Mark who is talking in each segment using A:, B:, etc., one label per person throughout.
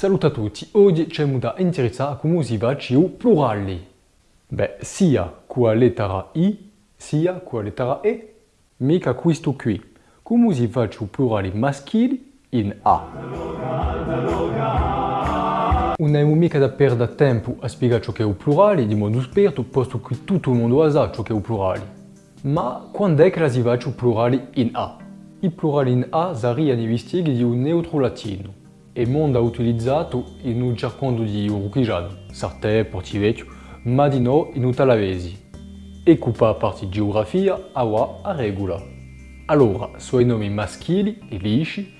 A: Saluto a tutti, oggi c'è da interessare a come si plurale. Beh, sia la lettera I, sia la lettera E, mica questo qui. Come si plurale maschile in A? Non abbiamo mica da perdere tempo a spiegare ciò che è plurale di modo esperto, posto che tutto il mondo sa ciò che è. Ma quando è che il plurale in A? Il plurale in A nei vestiti di un neutro latino e mondo utilizzato in un cercando di uruchigiano, Sartè, Portivecchio, ma di no in Utalavesi. E cupa parte geografia, awa a regola. Allora, sono i nomi maschili e lisci,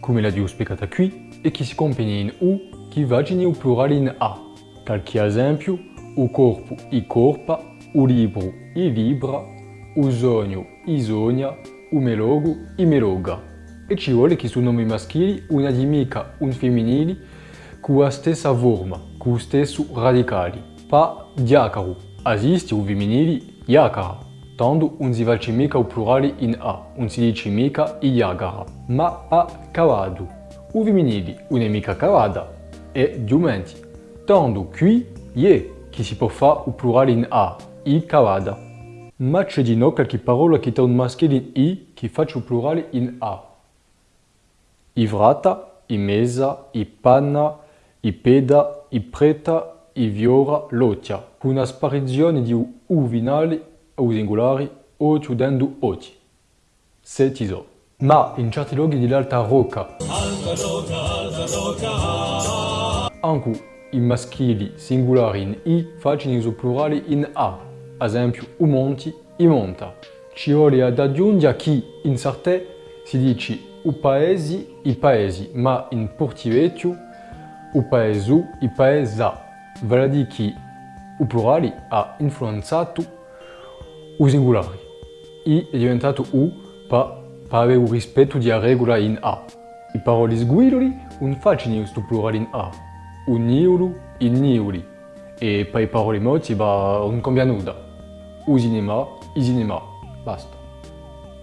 A: come la dio spiegata qui, e che si compagna in U, che vagini il plurale in A. Qualche esempio, o corpo, i corpa, o libro, i libra, o sogno, i sogna, o melogo, i meloga e ci vuole che su nomi maschili una di mica un femminile con la stessa forma, con lo stesso radicale. Pa diacaro, esiste un femminile iacara, tanto non si face mica il plurale in A, non si dice mica iagara, ma pa cavado. Un femminile non è mica cavada, è giumenti, tanto qui è che si può fare il plurale in A, i cavada. Ma c'è di no qualche parola che ha un maschile in I che faccia il plurale in A. Ivrata, Imesa, Ipanna, Ipeda, Ipreta, Iviora, Lotia, con una sparizione di U vinali o singolari o chiudendo oti. Se tiso. Ma in certi luoghi dell'alta rocca, alta rocca, alta rocca, anche i maschili singolari in I facciano i plurali in A, ad esempio u monti, i monta. Ci vuole ad aggiungere che in sarte si dice o paesi, i paesi, ma in portivecchio o paesu, i paesa. Vale a dire che il plurale ha influenzato i singolari. I è diventato U per, per avere il rispetto della regola in A. I parole sguidoli non facciano questo plurale in A. Un niulu, il niuli. E per i parole morti non cambia nulla. O cinema, il cinema. Basta.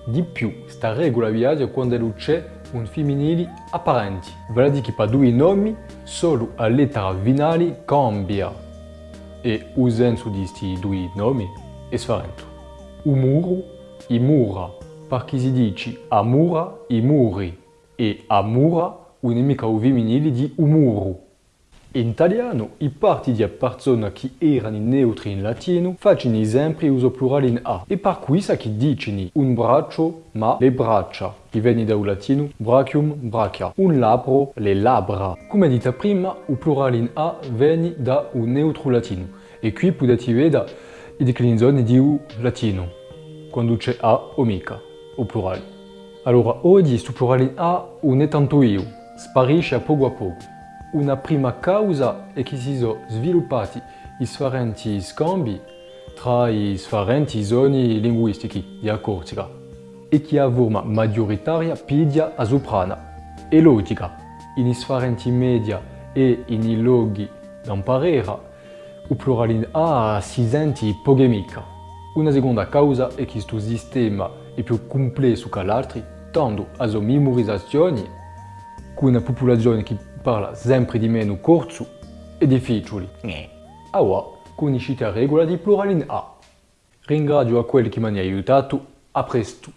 A: Di più, sta regola viaggia quando c'è un femminile apparente, vale a dire che per due nomi solo la lettera finale cambia. E senso di questi due nomi? È differente. Un muro, i mura, perché si dice amura, i muri e amura, un nemico femminile di un. In italiano, i parti di persone che erano neutri in latino facciano sempre uso plurale in A e per sa che dicono un braccio ma le braccia, che viene dal latino brachium brachia, un labbro le labbra. Come detto prima, il plurale in A viene da un neutro latino e qui potete vedere le declinazioni di U latino, quando c'è A o mica, o plurale. Allora, oggi questo plurale in A non è tanto io, sparisce a poco a poco. Una prima causa è che si sono sviluppati i differenti scambi tra i differenti zone linguistiche di accortica e che la forma maggioritaria pidia a soprana e logica. In differenti media e in luoghi d'imparare, il plurale in A si sente polemica. Una seconda causa è che questo sistema è più complesso che l'altro, tanto a memorizzazione con una popolazione che parla sempre di meno corso e difficili. Ora conoscete la regola di plurale in A. Ringrazio a quelli che mi hanno aiutato, a presto!